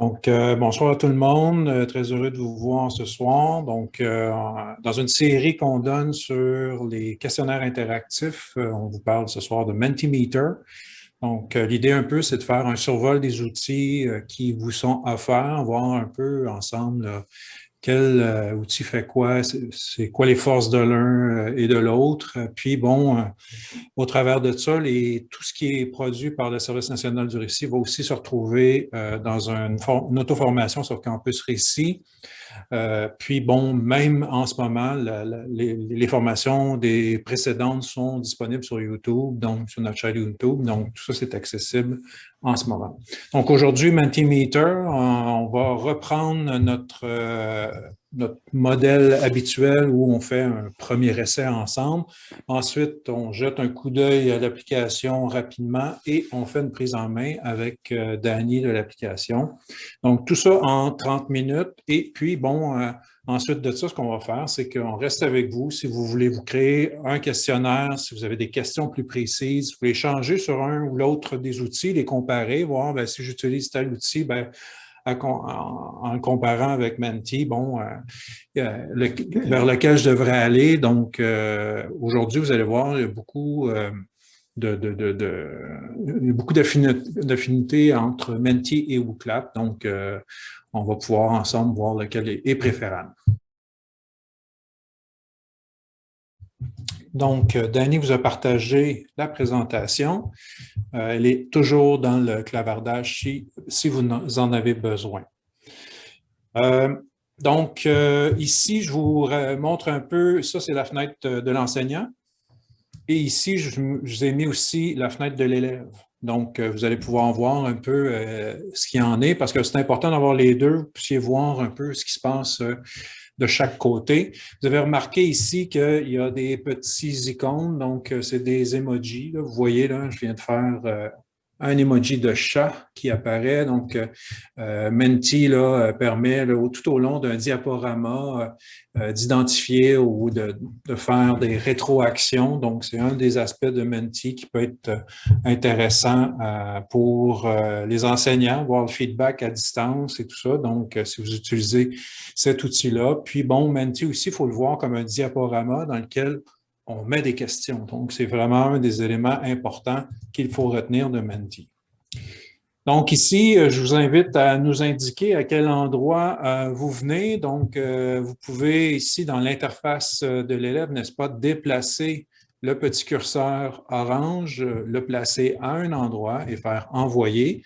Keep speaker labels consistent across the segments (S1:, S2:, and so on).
S1: Donc, euh, bonsoir à tout le monde. Euh, très heureux de vous voir ce soir. Donc, euh, dans une série qu'on donne sur les questionnaires interactifs, on vous parle ce soir de Mentimeter. Donc, l'idée un peu, c'est de faire un survol des outils qui vous sont offerts, voir un peu ensemble quel euh, outil fait quoi, c'est quoi les forces de l'un euh, et de l'autre. Puis bon, euh, au travers de ça, tout ce qui est produit par le Service national du récit va aussi se retrouver dans une auto-formation sur Campus Récit. Euh, puis bon, même en ce moment, les, formations des précédentes sont disponibles sur YouTube, donc sur notre chaîne YouTube. Donc, tout ça, c'est accessible en ce moment. Donc, aujourd'hui, Mentimeter, on, va reprendre notre, euh, notre modèle habituel où on fait un premier essai ensemble. Ensuite, on jette un coup d'œil à l'application rapidement et on fait une prise en main avec euh, Danny de l'application. Donc, tout ça en 30 minutes. Et puis, bon, euh, ensuite de ça, ce qu'on va faire, c'est qu'on reste avec vous. Si vous voulez vous créer un questionnaire, si vous avez des questions plus précises, vous pouvez changer sur un ou l'autre des outils, les comparer, voir ben, si j'utilise tel outil, ben, en, comparant avec Menti, bon, euh, vers lequel je devrais aller. Donc, euh, aujourd'hui, vous allez voir, il y a beaucoup euh, de, beaucoup d'affinités entre Menti et WooClap. Donc, on va pouvoir ensemble voir lequel est préférable. Donc, euh, Danny vous a partagé la présentation. Euh, elle est toujours dans le clavardage si, si vous en avez besoin. Euh, donc, ici, je vous montre un peu, ça c'est la fenêtre de l'enseignant. Et ici, je, vous ai mis aussi la fenêtre de l'élève. Donc, vous allez pouvoir voir un peu ce qu'il en est, parce que c'est important d'avoir les deux, vous puissiez voir un peu ce qui se passe de chaque côté. Vous avez remarqué ici qu'il y a des petits icônes, donc euh, c'est des emojis. Vous voyez, là, je viens de faire euh, un emoji de chat qui apparaît. Donc, euh, Menti là, permet tout au long d'un diaporama d'identifier ou de, faire des rétroactions. Donc, c'est un des aspects de Menti qui peut être intéressant pour les enseignants, voir le feedback à distance et tout ça. Donc, si vous utilisez cet outil-là. Puis bon, Menti aussi, il faut le voir comme un diaporama dans lequel on met des questions. Donc, c'est vraiment un des éléments importants qu'il faut retenir de Menti. Donc ici, euh, je vous invite à nous indiquer à quel endroit euh, vous venez. Donc, euh, vous pouvez ici, dans l'interface de l'élève, n'est-ce pas, déplacer le petit curseur orange, le placer à un endroit et faire « Envoyer ».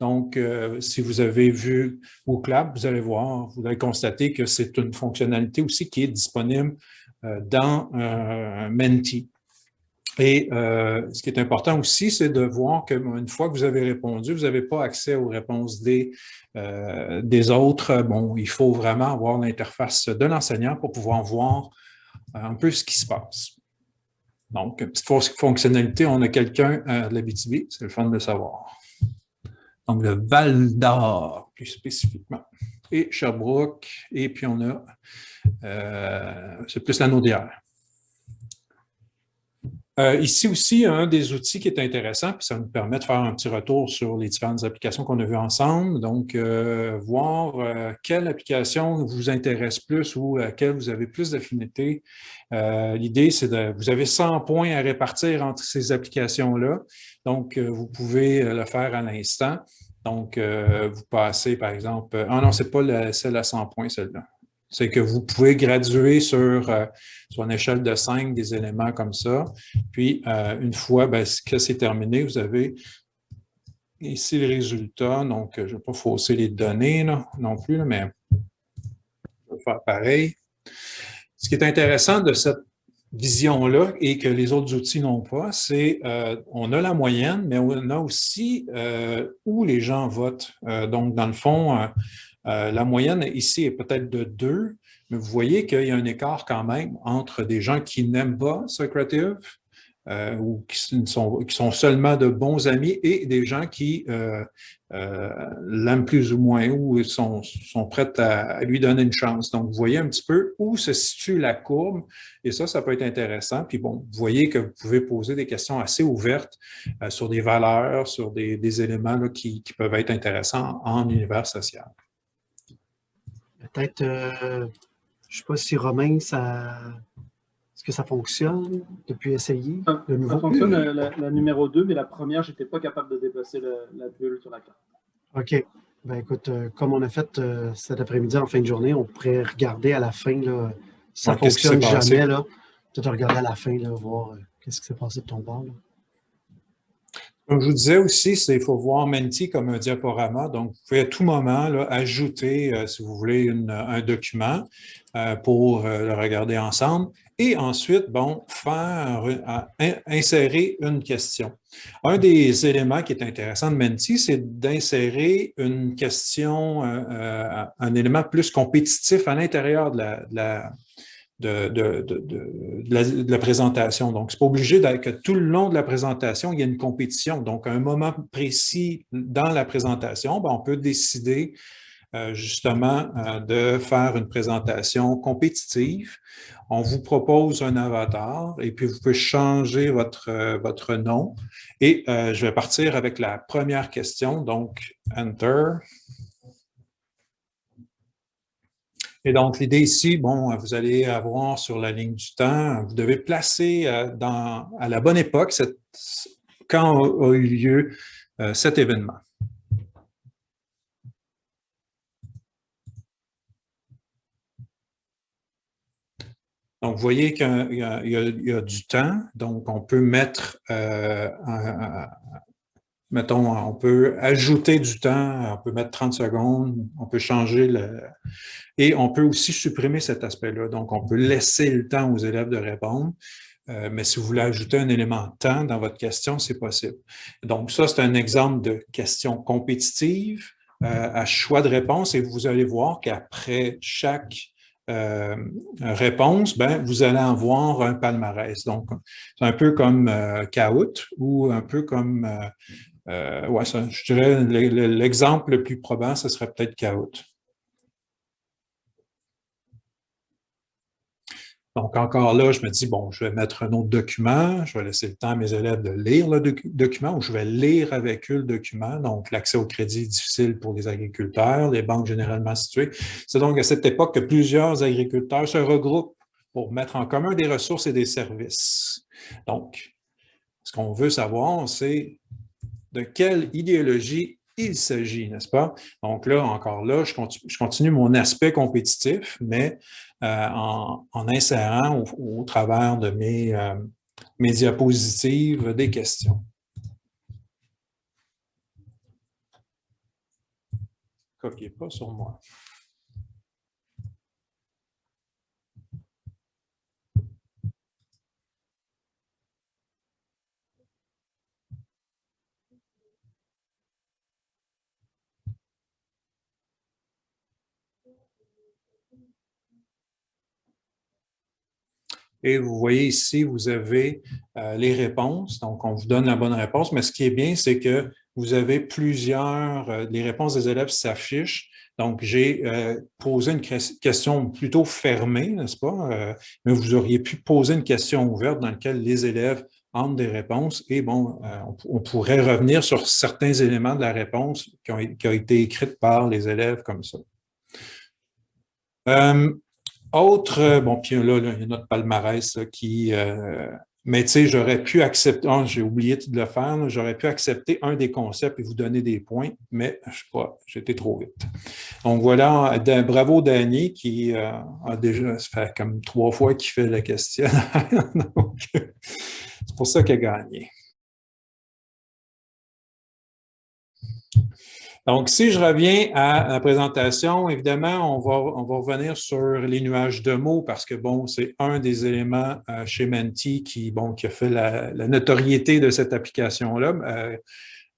S1: Donc, si vous avez vu WooClap, vous allez voir, vous allez constater que c'est une fonctionnalité aussi qui est disponible dans euh, Menti. Et ce qui est important aussi, c'est de voir qu'une fois que vous avez répondu, vous n'avez pas accès aux réponses des, autres. Bon, il faut vraiment avoir l'interface de l'enseignant pour pouvoir voir un peu ce qui se passe. Donc, petite fonctionnalité, on a quelqu'un à l'Abitibi, c'est le fun de savoir donc le Val d'Or plus spécifiquement, et Sherbrooke, et puis on a, euh, c'est plus la Naudière. Euh, ici aussi, un des outils qui est intéressant, puis ça nous permet de faire un petit retour sur les différentes applications qu'on a vues ensemble. Donc, euh, voir quelle application vous intéresse plus ou à laquelle vous avez plus d'affinité. L'idée, c'est de, vous avez 100 points à répartir entre ces applications-là. Donc, vous pouvez le faire à l'instant. Donc, euh, vous passez, par exemple... Ah non, ce n'est pas celle à 100 points, celle-là. C'est que vous pouvez graduer sur, euh, sur une échelle de 5 des éléments comme ça. Puis, euh, une fois ben, que c'est terminé, vous avez ici le résultat. Donc, je ne vais pas fausser les données non plus, mais je vais faire pareil. Ce qui est intéressant de cette vision-là et que les autres outils n'ont pas, c'est euh, on a la moyenne, mais on a aussi euh, où les gens votent. Euh, donc, dans le fond, la moyenne ici est peut-être de 2, mais vous voyez qu'il y a un écart quand même entre des gens qui n'aiment pas Socrative euh, ou qui sont, seulement de bons amis et des gens qui euh, euh, l'aiment plus ou moins ou sont, prêts à, lui donner une chance. Donc, vous voyez un petit peu où se situe la courbe et ça, ça peut être intéressant. Puis bon, vous voyez que vous pouvez poser des questions assez ouvertes sur des valeurs, sur des, éléments qui, peuvent être intéressants en, univers social.
S2: Peut-être, je ne sais pas si Romain, ça est-ce que ça fonctionne depuis essayer
S3: ça, le nouveau? Ça fonctionne la, numéro 2, mais la première, je n'étais pas capable de déplacer la bulle sur la carte.
S2: OK. Ben écoute, euh, comme on a fait euh, cet après-midi en fin de journée, on pourrait regarder à la fin, là, si ça ne fonctionne jamais, peut-être regarder à la fin, là, voir euh, qu'est-ce qui s'est passé de ton bord.
S1: Comme je vous disais aussi, il faut voir Menti comme un diaporama. Donc, vous pouvez à tout moment ajouter, si vous voulez, un document pour le regarder ensemble et ensuite, bon, faire, insérer une question. Un des éléments qui est intéressant de Menti, c'est d'insérer une question, euh, euh, un élément plus compétitif à l'intérieur de la, de, de, la, présentation. Donc, ce n'est pas obligé que tout le long de la présentation, il y ait une compétition. Donc, à un moment précis dans la présentation, ben, on peut décider euh, justement de faire une présentation compétitive on vous propose un avatar et puis vous pouvez changer votre, euh, votre nom. Et euh, je vais partir avec la première question, donc Enter. Et donc, l'idée ici, bon, vous allez avoir sur la ligne du temps, vous devez placer euh, dans, à la bonne époque quand a, eu lieu cet événement. Donc, vous voyez qu'il y, a du temps, donc on peut mettre, euh, mettons, on peut ajouter du temps, on peut mettre 30 secondes, on peut changer le... Et on peut aussi supprimer cet aspect-là. Donc, on peut laisser le temps aux élèves de répondre, euh, mais si vous voulez ajouter un élément temps dans votre question, c'est possible. Donc, ça, c'est un exemple de question compétitive euh, à choix de réponse et vous allez voir qu'après chaque euh, réponse, ben, vous allez avoir un palmarès. Donc, c'est un peu comme euh, ou un peu comme, euh, euh, ouais, je dirais l'exemple le plus probant, ce serait peut-être Kahoot. Donc, encore là, je me dis, bon, je vais mettre un autre document, je vais laisser le temps à mes élèves de lire le document ou je vais lire avec eux le document. Donc, l'accès au crédit est difficile pour les agriculteurs, les banques généralement situées. C'est donc à cette époque que plusieurs agriculteurs se regroupent pour mettre en commun des ressources et des services. Donc, ce qu'on veut savoir, c'est de quelle idéologie il s'agit, n'est-ce pas? Donc là, encore là, je continue, mon aspect compétitif, mais euh, en, insérant au, travers de mes, euh, mes diapositives des questions. Copiez pas sur moi. Et vous voyez ici, vous avez euh, les réponses. Donc, on vous donne la bonne réponse. Mais ce qui est bien, c'est que vous avez plusieurs, euh, les réponses des élèves s'affichent. Donc, j'ai euh, posé une question plutôt fermée, n'est-ce pas? mais vous auriez pu poser une question ouverte dans laquelle les élèves entrent des réponses et bon, on, pourrait revenir sur certains éléments de la réponse qui ont, qui ont été écrites par les élèves comme ça. Autre, euh, bon, puis là, il y a notre palmarès qui... Euh, mais tu sais, j'aurais pu accepter, oh, j'ai oublié de le faire, j'aurais pu accepter un des concepts et vous donner des points, mais je sais pas, j'étais trop vite. Donc voilà, bravo Danny qui euh, a déjà, fait comme trois fois qu'il fait la question. c'est pour ça qu'il a gagné. Donc, si je reviens à la présentation, évidemment, on va, on va revenir sur les nuages de mots parce que, bon, c'est un des éléments euh, chez Menti qui, bon, qui a fait la, notoriété de cette application-là. Euh,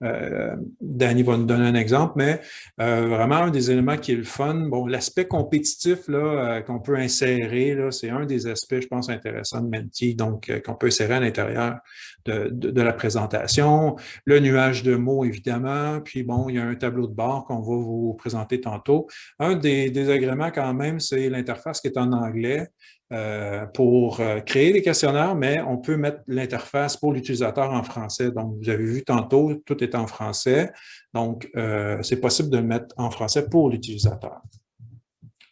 S1: euh, Danny va nous donner un exemple, mais euh, vraiment un des éléments qui est le fun, bon, l'aspect compétitif là qu'on peut insérer, c'est un des aspects, je pense, intéressants de Menti, donc qu'on peut insérer à l'intérieur de, de, la présentation. Le nuage de mots, évidemment, puis bon, il y a un tableau de bord qu'on va vous présenter tantôt. Un des désagréments quand même, c'est l'interface qui est en anglais. Euh, pour euh, créer des questionnaires, mais on peut mettre l'interface pour l'utilisateur en français. Donc, vous avez vu tantôt, tout est en français. Donc, euh, c'est possible de le mettre en français pour l'utilisateur.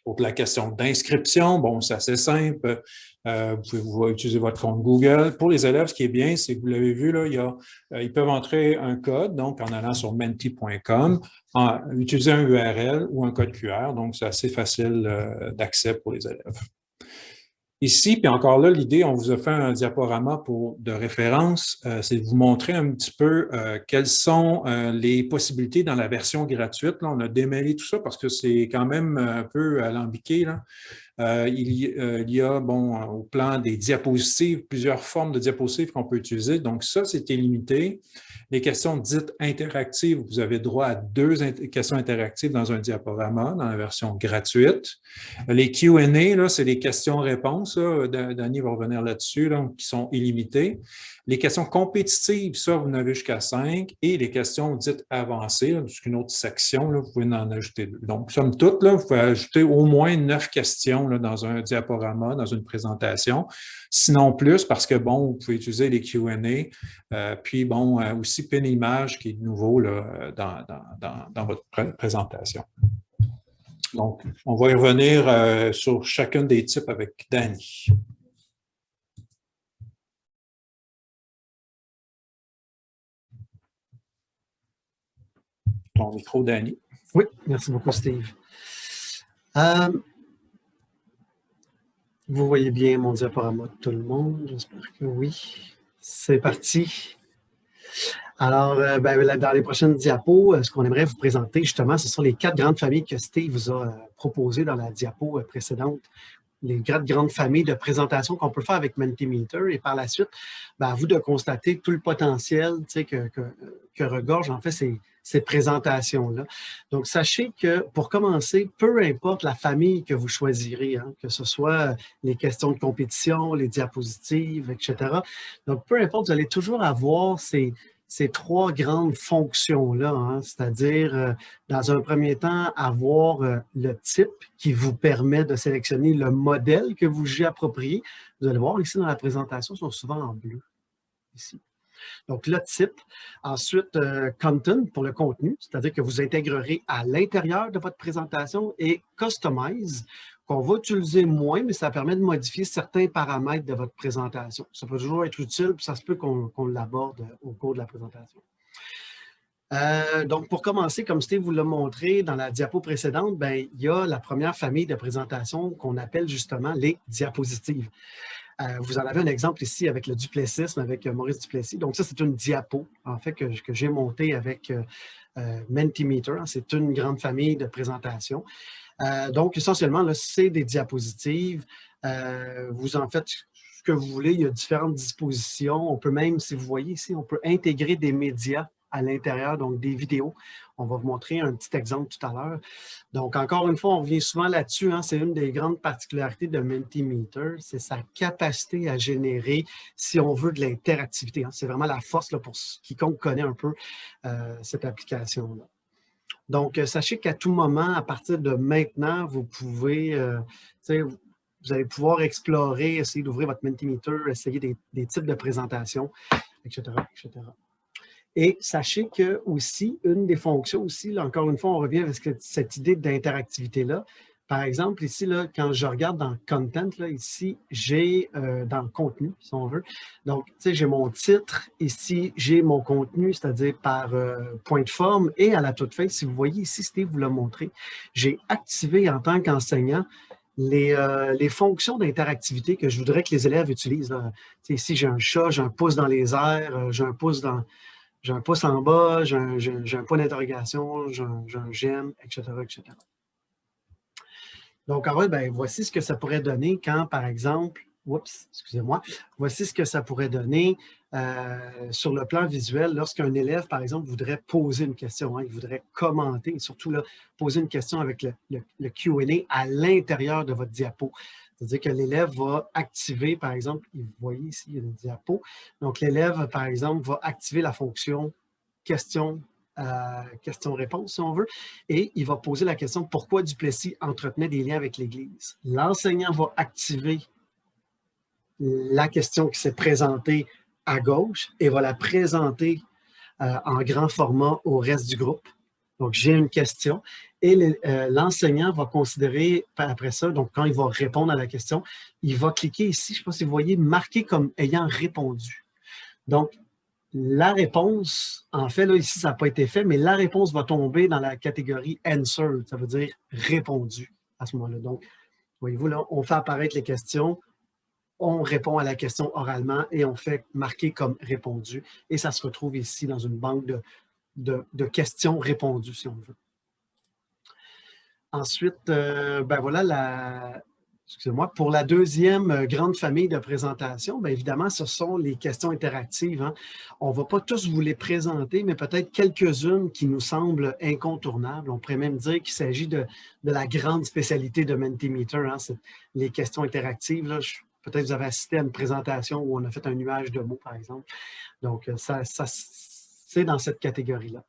S1: Pour la question d'inscription, bon, c'est assez simple. vous pouvez utiliser votre compte Google. Pour les élèves, ce qui est bien, c'est que vous l'avez vu, là, ils peuvent entrer un code, donc en allant sur menti.com, utiliser un URL ou un code QR. Donc, c'est assez facile d'accès pour les élèves. Ici, puis encore là, l'idée, on vous a fait un diaporama pour, de référence, euh, c'est de vous montrer un petit peu euh, quelles sont euh, les possibilités dans la version gratuite. Là, on a démêlé tout ça parce que c'est quand même un peu alambiqué. Là. Il, y, a, bon, au plan des diapositives, plusieurs formes de diapositives qu'on peut utiliser. Donc ça, c'était limité. Les questions dites interactives, vous avez droit à deux questions interactives dans un diaporama, dans la version gratuite. Les Q&A, c'est des questions-réponses. Danny va revenir là-dessus, qui sont illimitées. Les questions compétitives, ça, vous en avez jusqu'à cinq. Et les questions dites avancées, c'est une autre section, là, vous pouvez en ajouter deux. Donc, somme toute, là, vous pouvez ajouter au moins neuf questions dans un diaporama, dans une présentation. Sinon plus, parce que, bon, vous pouvez utiliser les Q&A. Euh, puis, bon, euh, aussi PIN image qui est nouveau là, dans, votre présentation. Donc, on va y revenir euh, sur chacun des types avec Danny. ton micro, Danny.
S2: Oui, merci beaucoup, Steve. Euh, vous voyez bien mon diaporama de tout le monde, j'espère que oui. C'est parti. Alors, euh, ben, dans les prochaines diapos, euh, ce qu'on aimerait vous présenter, justement, ce sont les quatre grandes familles que Steve vous a proposées dans la diapo précédente les grandes, grandes familles de présentations qu'on peut faire avec Mentimeter et par la suite, ben, à vous de constater tout le potentiel que, que, que regorge en fait ces, ces présentations-là. Donc, sachez que pour commencer, peu importe la famille que vous choisirez, hein, que ce soit les questions de compétition, les diapositives, etc. Donc, peu importe, vous allez toujours avoir ces, ces trois grandes fonctions-là, hein, c'est-à-dire, euh, dans un premier temps, avoir euh, le type qui vous permet de sélectionner le modèle que vous jugez approprié. Vous allez voir ici dans la présentation, ils sont souvent en bleu, ici. Donc, le type. Ensuite, euh, content pour le contenu, c'est-à-dire que vous intégrerez à l'intérieur de votre présentation et customize qu'on va utiliser moins, mais ça permet de modifier certains paramètres de votre présentation. Ça peut toujours être utile, puis ça se peut qu'on l'aborde au cours de la présentation. Euh, donc, pour commencer, comme Steve vous l'a montré dans la diapo précédente, ben, il y a la première famille de présentation qu'on appelle justement les diapositives. Euh, vous en avez un exemple ici avec le duplessisme, avec euh, Maurice Duplessis. Donc, ça, c'est une diapo, en fait, que, j'ai montée avec Mentimeter. C'est une grande famille de présentations. Euh, donc, essentiellement, c'est des diapositives. Euh, vous en faites ce que vous voulez. Il y a différentes dispositions. On peut même, si vous voyez ici, on peut intégrer des médias à l'intérieur, donc des vidéos. On va vous montrer un petit exemple tout à l'heure. Donc, encore une fois, on revient souvent là-dessus. Hein. c'est une des grandes particularités de Mentimeter, c'est sa capacité à générer, si on veut, de l'interactivité. Hein. C'est vraiment la force là, pour quiconque connaît un peu euh, cette application-là. Donc, euh, sachez qu'à tout moment, à partir de maintenant, vous pouvez, euh, vous allez pouvoir explorer, essayer d'ouvrir votre Mentimeter, essayer des, types de présentations, etc., etc. Et sachez que aussi, une des fonctions aussi, encore une fois, on revient avec cette idée d'interactivité-là, par exemple, ici, là, quand je regarde dans Content, là, ici, j'ai euh, dans Contenu, si on veut. Donc, tu sais, j'ai mon titre. Ici, j'ai mon contenu, c'est-à-dire par euh, point de forme. Et à la toute fin, si vous voyez ici, Steve vous l'a montré, j'ai activé en tant qu'enseignant les, euh, les, fonctions d'interactivité que je voudrais que les élèves utilisent. Ici, j'ai un chat, j'ai un pouce dans les airs, j'ai un pouce dans... J'ai un pouce en bas, j'ai un, point d'interrogation, j'ai un, j'aime, etc., etc. Donc, en fait, ben, voici ce que ça pourrait donner quand, par exemple, oups, excusez-moi, voici ce que ça pourrait donner euh, sur le plan visuel lorsqu'un élève, par exemple, voudrait poser une question, hein, il voudrait commenter, surtout poser une question avec le, le, Q&A à l'intérieur de votre diapo. C'est-à-dire que l'élève va activer, par exemple, vous voyez ici, il y a une diapo. Donc, l'élève, par exemple, va activer la fonction question euh, question-réponse, si on veut, et il va poser la question pourquoi Duplessis entretenait des liens avec l'Église? L'enseignant va activer la question qui s'est présentée à gauche et va la présenter euh, en grand format au reste du groupe. Donc, j'ai une question et euh, l'enseignant va considérer après ça, donc quand il va répondre à la question, il va cliquer ici, je ne sais pas si vous voyez, marqué comme ayant répondu. Donc, la réponse, en fait, là, ici, ça n'a pas été fait, mais la réponse va tomber dans la catégorie « answered », ça veut dire « répondu » à ce moment-là. Donc, voyez-vous, là, on fait apparaître les questions, on répond à la question oralement et on fait marquer comme répondu. Et ça se retrouve ici dans une banque de, de, questions répondues, si on veut. Ensuite, euh, ben voilà, la, excusez-moi, pour la deuxième euh, grande famille de présentation, bien évidemment, ce sont les questions interactives. Hein. On ne va pas tous vous les présenter, mais peut-être quelques-unes qui nous semblent incontournables. On pourrait même dire qu'il s'agit de, la grande spécialité de Mentimeter, hein, les questions interactives. Peut-être vous avez assisté à une présentation où on a fait un nuage de mots, par exemple. Donc, euh, ça c'est dans cette catégorie-là.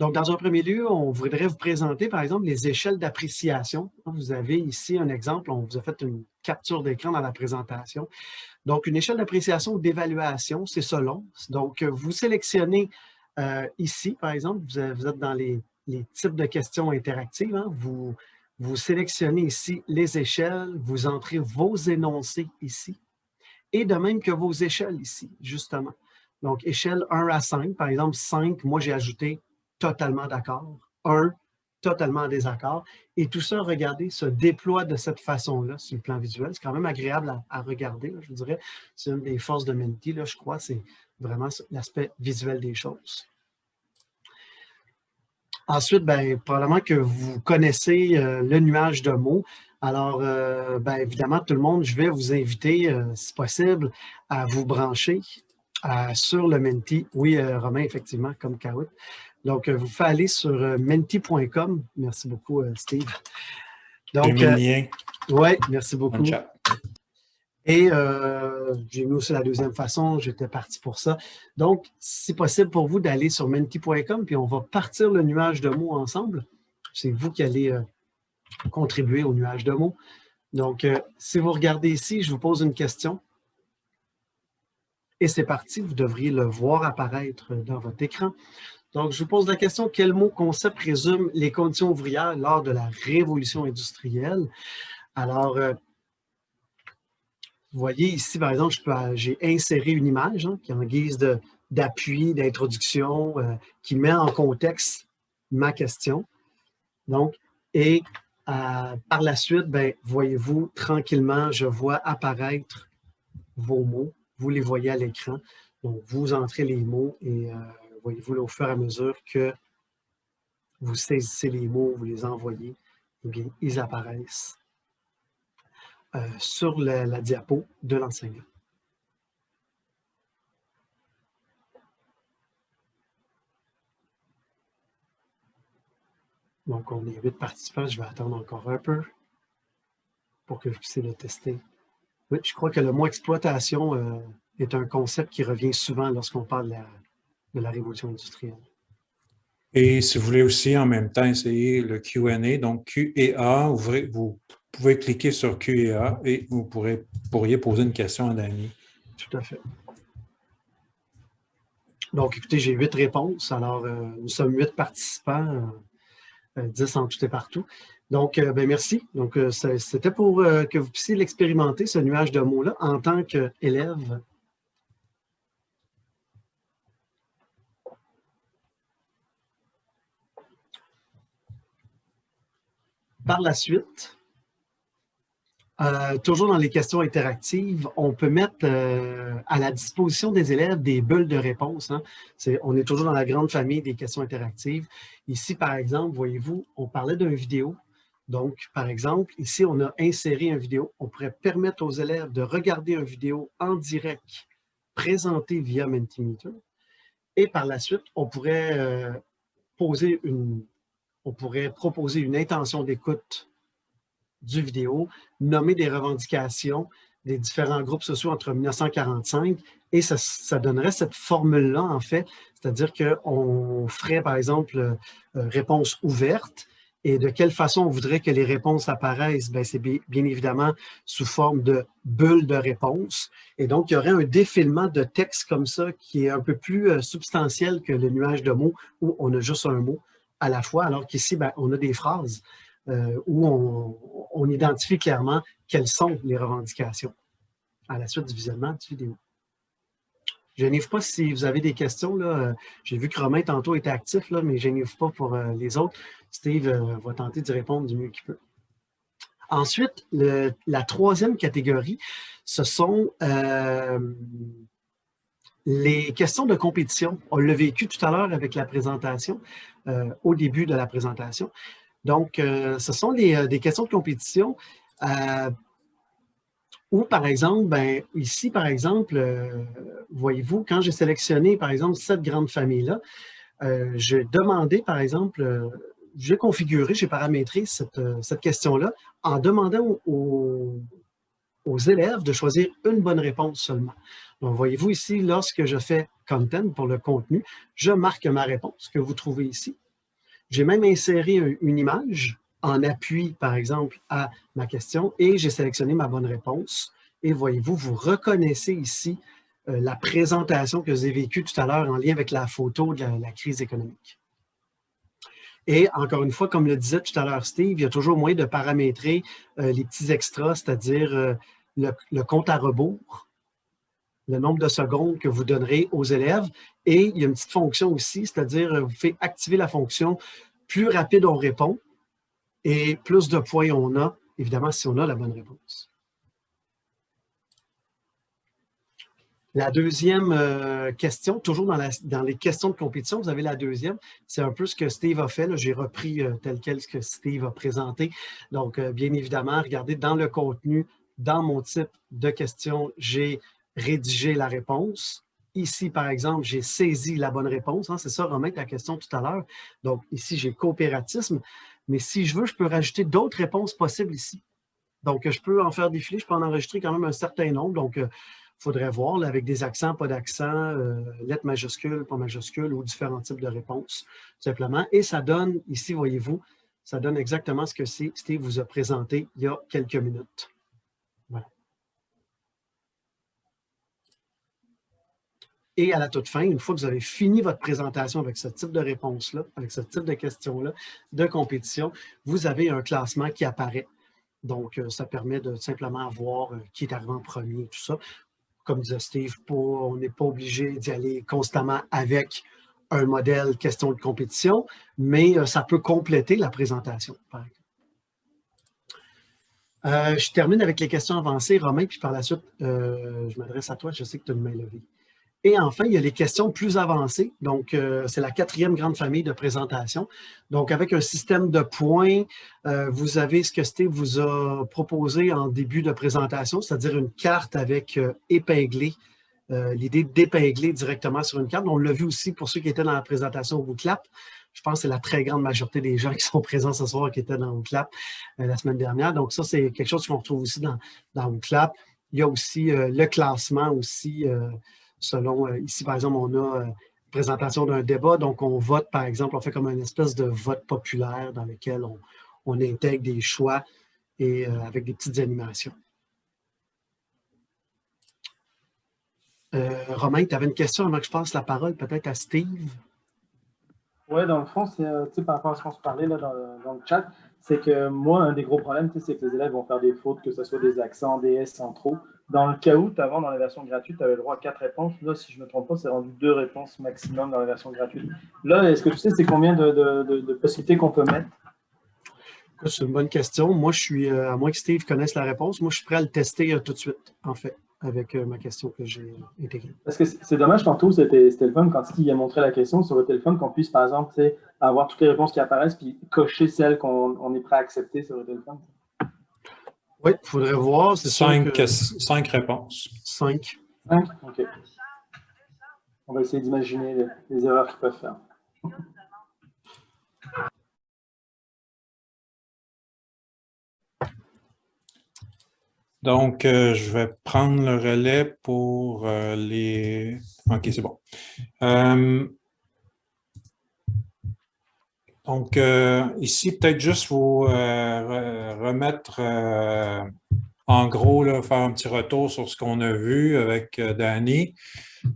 S2: Donc, dans un premier lieu, on voudrait vous présenter, par exemple, les échelles d'appréciation. Vous avez ici un exemple, on vous a fait une capture d'écran dans la présentation. Donc, une échelle d'appréciation ou d'évaluation, c'est selon. Donc, vous sélectionnez euh, ici, par exemple, vous, êtes dans les, types de questions interactives. Hein. Vous, vous sélectionnez ici les échelles, vous entrez vos énoncés ici, et de même que vos échelles ici, justement. Donc, échelle 1 à 5, par exemple, 5, moi j'ai ajouté totalement d'accord, un, totalement en désaccord. Et tout ça, regardez, se déploie de cette façon-là sur le plan visuel. C'est quand même agréable à, regarder, je vous dirais. C'est une des forces de Menti, là, je crois, c'est vraiment l'aspect visuel des choses. Ensuite, bien, probablement que vous connaissez euh, le nuage de mots. Alors, euh, bien, évidemment, tout le monde, je vais vous inviter, euh, si possible, à vous brancher sur le Menti. Oui, Romain, effectivement, comme Kaout. Donc, euh, vous faites aller sur euh, menti.com. Merci beaucoup, euh, Steve.
S1: Donc,
S2: oui, merci beaucoup. Et j'ai mis aussi la deuxième façon, j'étais parti pour ça. Donc, c'est possible pour vous d'aller sur menti.com, puis on va partir le nuage de mots ensemble. C'est vous qui allez contribuer au nuage de mots. Donc, si vous regardez ici, je vous pose une question. Et c'est parti, vous devriez le voir apparaître dans votre écran. Donc, je vous pose la question, quel mot concept résume les conditions ouvrières lors de la révolution industrielle? Alors, euh, vous voyez ici, par exemple, j'ai inséré une image hein, qui est en guise d'appui, d'introduction, euh, qui met en contexte ma question. Donc, et euh, par la suite, ben, voyez-vous, tranquillement, je vois apparaître vos mots. Vous les voyez à l'écran. Donc, vous entrez les mots et voyez-vous, au fur et à mesure que vous saisissez les mots, vous les envoyez, eh bien, ils apparaissent euh, sur la, diapo de l'enseignant. Donc, on est huit participants. Je vais attendre encore un peu pour que vous puissiez le tester. Oui, je crois que le mot exploitation euh, est un concept qui revient souvent lorsqu'on parle de la, de la révolution industrielle.
S1: Et si vous voulez aussi en même temps essayer le Q&A, donc Q et A, vous pouvez cliquer sur Q et vous pourrez, pourriez poser une question à Dani.
S2: Tout à fait. Donc, écoutez, j'ai huit réponses. Alors, euh, nous sommes huit participants, euh, dix en tout et partout. Donc, euh, ben, merci. Donc, c'était pour que vous puissiez l'expérimenter, ce nuage de mots-là, en tant qu'élève Par la suite, euh, toujours dans les questions interactives, on peut mettre euh, à la disposition des élèves des bulles de réponse. Hein. on est toujours dans la grande famille des questions interactives. Ici, par exemple, voyez-vous, on parlait d'une vidéo. Donc, par exemple, ici, on a inséré une vidéo. On pourrait permettre aux élèves de regarder une vidéo en direct présentée via Mentimeter. Et par la suite, on pourrait, euh, poser une, on pourrait proposer une intention d'écoute du vidéo, nommer des revendications des différents groupes sociaux entre 1945 et ça, donnerait cette formule-là, en fait, c'est-à-dire qu'on ferait, par exemple, euh, réponse ouverte et de quelle façon on voudrait que les réponses apparaissent? Ben, c'est bien, évidemment sous forme de bulles de réponse. Et donc, il y aurait un défilement de texte comme ça qui est un peu plus euh, substantiel que le nuage de mots où on a juste un mot à la fois, alors qu'ici, ben, on a des phrases euh, où on, identifie clairement quelles sont les revendications à la suite du visionnement de vidéo. Je n'y pas si vous avez des questions. J'ai vu que Romain tantôt était actif, mais je n'y pas pour euh, les autres. Steve euh, va tenter d'y répondre du mieux qu'il peut. Ensuite, la troisième catégorie, ce sont les questions de compétition. On l'a vécu tout à l'heure avec la présentation, au début de la présentation. Donc, euh, ce sont euh, des questions de compétition euh, où, par exemple, ben, ici, par exemple, voyez-vous, quand j'ai sélectionné, par exemple, cette grande famille-là, j'ai demandé, par exemple, j'ai configuré, j'ai paramétré cette, question-là en demandant aux, aux, élèves de choisir une bonne réponse seulement. Donc, voyez-vous ici, lorsque je fais « Content » pour le contenu, je marque ma réponse que vous trouvez ici. J'ai même inséré une image en appui, par exemple, à ma question et j'ai sélectionné ma bonne réponse. Et voyez-vous, vous reconnaissez ici euh, la présentation que j'ai vécue tout à l'heure en lien avec la photo de la, crise économique. Et encore une fois, comme le disait tout à l'heure Steve, il y a toujours moyen de paramétrer euh, les petits extras, c'est-à-dire euh, le, compte à rebours, le nombre de secondes que vous donnerez aux élèves. Et il y a une petite fonction aussi, c'est-à-dire euh, vous faites activer la fonction plus rapide on répond et plus de points on a, évidemment, si on a la bonne réponse. La deuxième euh, question, toujours dans, les questions de compétition, vous avez la deuxième. C'est un peu ce que Steve a fait. J'ai repris euh, tel quel ce que Steve a présenté. Donc, bien évidemment, regardez dans le contenu, dans mon type de question, j'ai rédiger la réponse. Ici, par exemple, j'ai saisi la bonne réponse. Hein, c'est ça, Romain, ta question tout à l'heure. Donc, ici, j'ai coopératisme. Mais si je veux, je peux rajouter d'autres réponses possibles ici. Donc, je peux en faire défiler. Je peux en enregistrer quand même un certain nombre. Donc, il euh, faudrait voir avec des accents, pas d'accent, euh, lettres majuscules, pas majuscules ou différents types de réponses, simplement. Et ça donne, ici, voyez-vous, ça donne exactement ce que Steve vous a présenté il y a quelques minutes. Et à la toute fin, une fois que vous avez fini votre présentation avec ce type de réponse-là, avec ce type de questions-là, de compétition, vous avez un classement qui apparaît. Donc, euh, ça permet de simplement voir euh, qui est arrivé en premier, tout ça. Comme disait Steve, on n'est pas obligé d'y aller constamment avec un modèle question de compétition, mais euh, ça peut compléter la présentation, je termine avec les questions avancées, Romain, puis par la suite, je m'adresse à toi. Je sais que tu as une main levée. Et enfin, il y a les questions plus avancées. Donc, euh, c'est la quatrième grande famille de présentation. Donc, avec un système de points, euh, vous avez ce que Steve vous a proposé en début de présentation, c'est-à-dire une carte avec euh, épinglé, l'idée d'épingler directement sur une carte. On l'a vu aussi pour ceux qui étaient dans la présentation au Clap. Je pense que c'est la très grande majorité des gens qui sont présents ce soir qui étaient dans Clap la semaine dernière. Donc, ça, c'est quelque chose qu'on retrouve aussi dans, dans. Il y a aussi le classement aussi selon, euh, ici par exemple, on a euh, présentation d'un débat, donc on vote par exemple, on fait comme une espèce de vote populaire dans lequel on, intègre des choix et euh, avec des petites animations. Romain, tu avais une question avant que je passe la parole peut-être à Steve?
S3: Oui, dans le fond, c'est par rapport à ce qu'on se parlait là, dans, le chat, c'est que moi, un des gros problèmes, c'est que les élèves vont faire des fautes, que ce soit des accents, des S en trop. Dans le cas où, avant, dans la version gratuite, tu avais le droit à quatre réponses. Là, si je ne me trompe pas, c'est rendu deux réponses maximum dans la version gratuite. Là, est-ce que tu sais c'est combien de, possibilités qu'on peut mettre?
S2: C'est une bonne question. Moi, je suis, euh, à moins que Steve connaisse la réponse, moi, je suis prêt à le tester euh, tout de suite, en fait. Avec ma question que j'ai intégrée.
S3: Parce que c'est dommage, tantôt, c'était le fun quand il a montré la question sur le téléphone, qu'on puisse, par exemple, avoir toutes les réponses qui apparaissent puis cocher celles qu'on est prêt à accepter sur le téléphone.
S2: Oui, il faudrait voir.
S1: Cinq, cinq réponses.
S2: Cinq.
S3: Cinq? OK. On va essayer d'imaginer les, erreurs qu'ils peuvent faire.
S1: Donc, euh, je vais prendre le relais pour euh, les... OK, c'est bon. Euh, donc, ici, peut-être juste vous remettre en gros, faire un petit retour sur ce qu'on a vu avec Danny.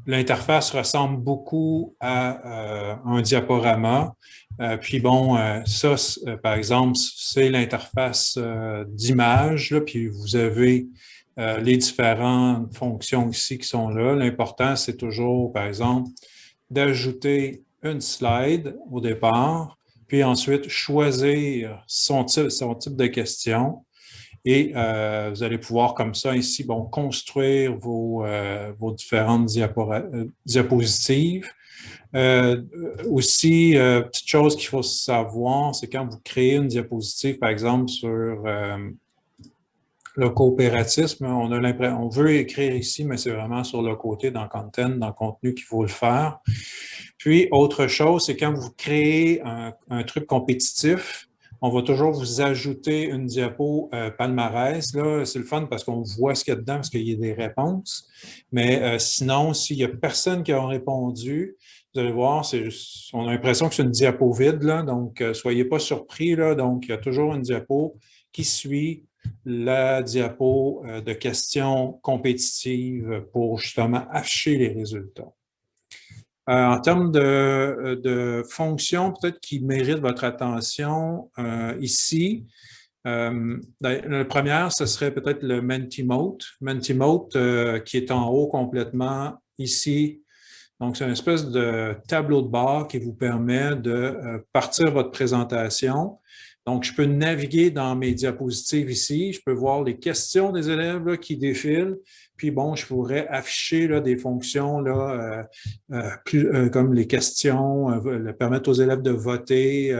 S1: L'interface ressemble beaucoup à un diaporama. Euh, puis bon, ça, par exemple, c'est l'interface d'image, puis vous avez les différentes fonctions ici qui sont là. L'important, c'est toujours, par exemple, d'ajouter une slide au départ, puis ensuite choisir son type, de question. Et euh, vous allez pouvoir comme ça ici bon, construire vos, euh, différentes euh, diapositives. Aussi, petite chose qu'il faut savoir, c'est quand vous créez une diapositive, par exemple, sur le coopératisme, on, a on veut écrire ici, mais c'est vraiment sur le côté dans Content, dans contenu qu'il faut le faire. Puis, autre chose, c'est quand vous créez un truc compétitif, on va toujours vous ajouter une diapo euh, palmarès. C'est le fun parce qu'on voit ce qu'il y a dedans, parce qu'il y a des réponses. Mais euh, sinon, s'il n'y a personne qui a répondu, vous allez voir, on a l'impression que c'est une diapo vide, donc euh, soyez pas surpris. Donc, il y a toujours une diapo qui suit la diapo de questions compétitives pour justement afficher les résultats. Euh, en termes de, euh, de fonctions, peut-être qui méritent votre attention euh, ici, ben, la première, ce serait peut-être le Mentimeter. Mentimeter qui est en haut complètement ici. Donc, c'est une espèce de tableau de bord qui vous permet de partir votre présentation. Donc, je peux naviguer dans mes diapositives ici. Je peux voir les questions des élèves qui défilent. Puis bon, je pourrais afficher là, des fonctions là, euh, euh, euh, comme les questions, permettre aux élèves de voter.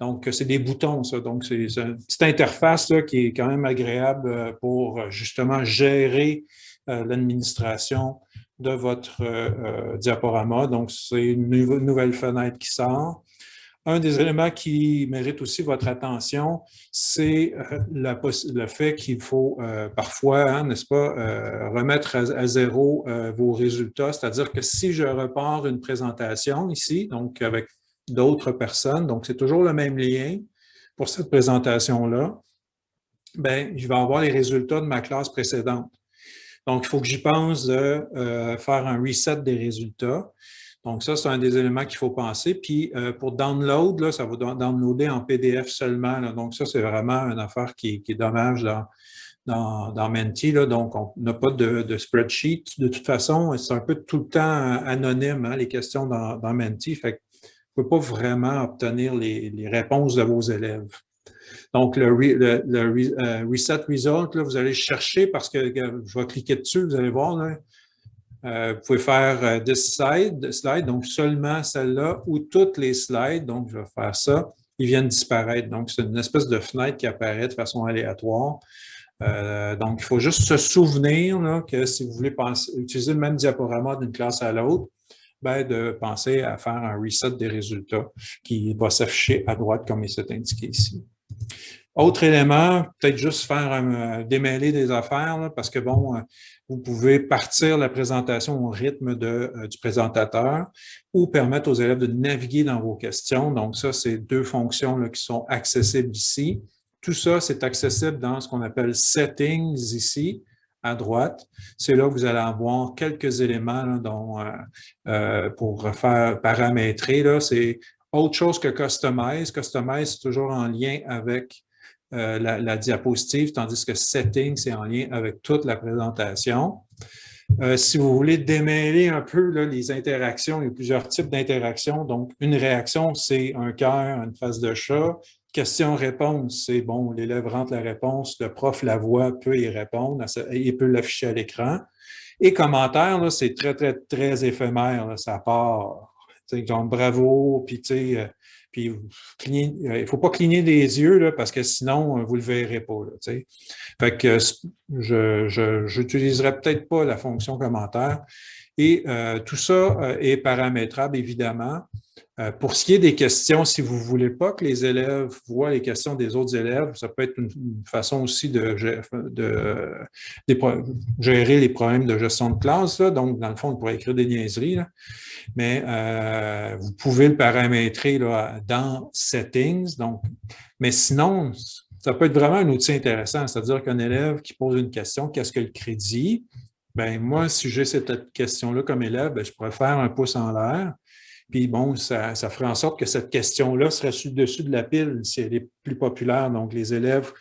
S1: donc, c'est des boutons, ça. Donc, c'est une petite interface là, qui est quand même agréable pour justement gérer l'administration de votre diaporama. Donc, c'est une nouvelle fenêtre qui sort. Un des éléments qui mérite aussi votre attention, c'est euh, le fait qu'il faut euh, parfois, hein, n'est-ce pas, euh, remettre à, zéro vos résultats. C'est-à-dire que si je repars une présentation ici, donc avec d'autres personnes, donc c'est toujours le même lien pour cette présentation-là, ben, je vais avoir les résultats de ma classe précédente. Donc, il faut que j'y pense de faire un reset des résultats. Donc, ça, c'est un des éléments qu'il faut penser. Puis, euh, pour download, là, ça va downloader en PDF seulement. Donc, ça, c'est vraiment une affaire qui, est dommage dans, dans, dans Menti. Là. Donc, on n'a pas de, spreadsheet. De toute façon, c'est un peu tout le temps anonyme, hein, les questions dans, dans Menti. Fait que vous ne pouvez pas vraiment obtenir les, réponses de vos élèves. Donc, le, euh, Reset Result, là, vous allez chercher parce que je vais cliquer dessus, vous allez voir, là, euh, vous pouvez faire euh, des slides, donc seulement celle-là ou toutes les slides. Donc, je vais faire ça. Ils viennent disparaître. Donc, c'est une espèce de fenêtre qui apparaît de façon aléatoire. Euh, donc, il faut juste se souvenir que si vous voulez utiliser le même diaporama d'une classe à l'autre, ben, de penser à faire un reset des résultats qui va s'afficher à droite comme il s'est indiqué ici. Autre élément, peut-être juste faire un, démêler des affaires, parce que bon, vous pouvez partir la présentation au rythme de, euh, du présentateur ou permettre aux élèves de naviguer dans vos questions. Donc ça, c'est deux fonctions qui sont accessibles ici. Tout ça, c'est accessible dans ce qu'on appelle « Settings » ici, à droite. C'est là que vous allez avoir quelques éléments dont, euh, euh, pour faire paramétrer. C'est autre chose que Customize. Customize, c'est toujours en lien avec euh, la, diapositive, tandis que Setting, c'est en lien avec toute la présentation. Euh, si vous voulez démêler un peu les interactions, il y a plusieurs types d'interactions. Donc, une réaction, c'est un cœur, une face de chat. Question-réponse, c'est bon, l'élève rentre la réponse, le prof la voit, peut y répondre, il peut l'afficher à l'écran. Et commentaires, c'est très, très, très éphémère. ça part, genre bravo, puis tu sais, euh, puis euh, il ne faut pas cligner des yeux là, parce que sinon, euh, vous ne le verrez pas. Là, fait que je n'utiliserai peut-être pas la fonction commentaire. Et tout ça est paramétrable, évidemment. Euh, pour ce qui est des questions, si vous ne voulez pas que les élèves voient les questions des autres élèves, ça peut être une, façon aussi de, gérer les problèmes de gestion de classe. Donc, dans le fond, on pourrait écrire des niaiseries, mais euh, vous pouvez le paramétrer dans Settings. Donc, mais sinon, ça peut être vraiment un outil intéressant, c'est-à-dire qu'un élève qui pose une question, qu'est-ce que le crédit? Ben moi, si j'ai cette question-là comme élève, ben, je pourrais faire un pouce en l'air puis bon, ça, ferait en sorte que cette question-là serait sur dessus de la pile si elle est plus populaire. Donc, les élèves,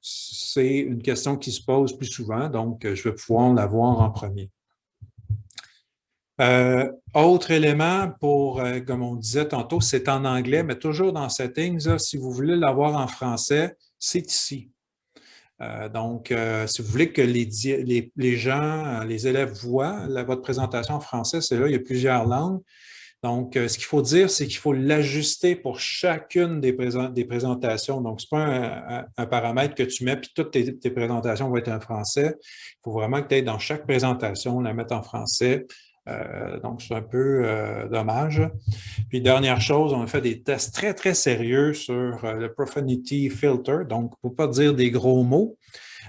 S1: c'est une question qui se pose plus souvent, donc je vais pouvoir la voir en premier. Euh, autre élément pour, euh, comme on disait tantôt, c'est en anglais, mais toujours dans Settings, si vous voulez l'avoir en français, c'est ici. Euh, donc, si vous voulez que les, les, gens, les élèves voient votre présentation en français, c'est là, il y a plusieurs langues. Donc, euh, ce qu'il faut dire, c'est qu'il faut l'ajuster pour chacune des, présentations. Donc, ce n'est pas un, paramètre que tu mets, puis toutes tes, présentations vont être en français. Il faut vraiment que tu aies dans chaque présentation, la mettre en français. Euh, donc, c'est un peu euh, dommage. Puis, dernière chose, on a fait des tests très, très sérieux sur le Profanity Filter. Donc, pour ne pas dire des gros mots,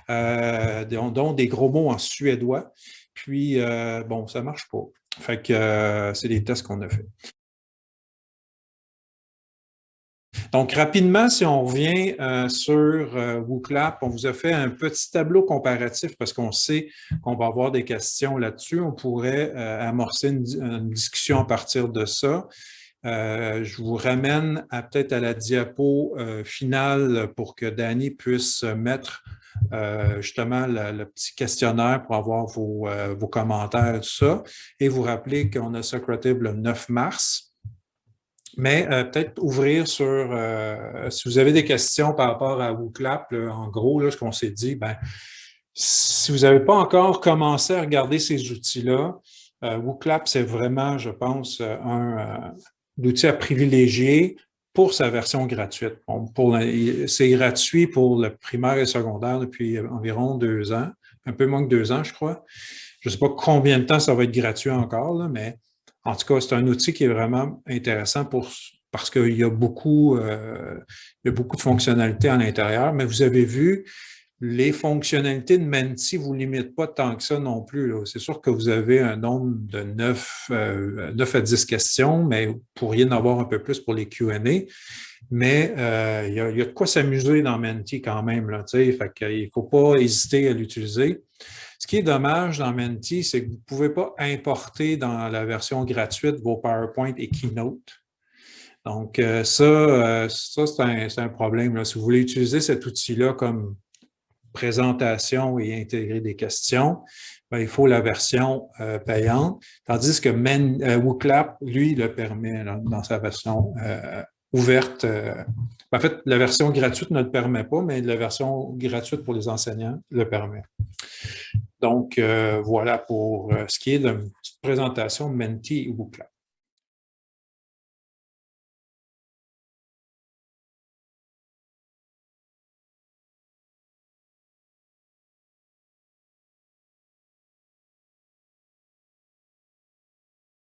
S1: dont des gros mots en suédois. Puis, bon, ça ne marche pas. Fait que euh, c'est des tests qu'on a fait. Donc, rapidement, si on revient euh, sur euh, on vous a fait un petit tableau comparatif parce qu'on sait qu'on va avoir des questions là-dessus. On pourrait amorcer une, discussion à partir de ça. Je vous ramène peut-être à la diapo finale pour que Danny puisse mettre euh, justement le, petit questionnaire pour avoir vos, euh, vos commentaires et tout ça. Et vous rappeler qu'on a Socrative le 9 mars. Mais euh, peut-être ouvrir sur, si vous avez des questions par rapport à WooClap, en gros, là, ce qu'on s'est dit, ben, si vous n'avez pas encore commencé à regarder ces outils-là, WooClap, c'est vraiment, je pense, un, outil à privilégier pour sa version gratuite. c'est gratuit pour le primaire et secondaire depuis environ deux ans, un peu moins que deux ans, je crois. Je ne sais pas combien de temps ça va être gratuit encore, mais en tout cas, c'est un outil qui est vraiment intéressant pour, parce qu'il y, euh, y a beaucoup de fonctionnalités à l'intérieur. Mais vous avez vu, les fonctionnalités de Menti ne vous limitent pas tant que ça non plus. C'est sûr que vous avez un nombre de 9, 9, euh, à 10 questions, mais vous pourriez en avoir un peu plus pour les Q&A. Mais euh, il, y a, de quoi s'amuser dans Menti quand même. Il ne faut pas hésiter à l'utiliser. Ce qui est dommage dans Menti, c'est que vous ne pouvez pas importer dans la version gratuite vos PowerPoint et Keynote. Donc, euh, ça, ça c'est un, problème. Si vous voulez utiliser cet outil-là comme présentation et intégrer des questions, ben, il faut la version euh, payante, tandis que Men, euh, WooClap, lui, le permet dans sa version euh, ouverte. en fait, la version gratuite ne le permet pas, mais la version gratuite pour les enseignants le permet. Donc, voilà pour ce qui est de présentation Menti et WooClap.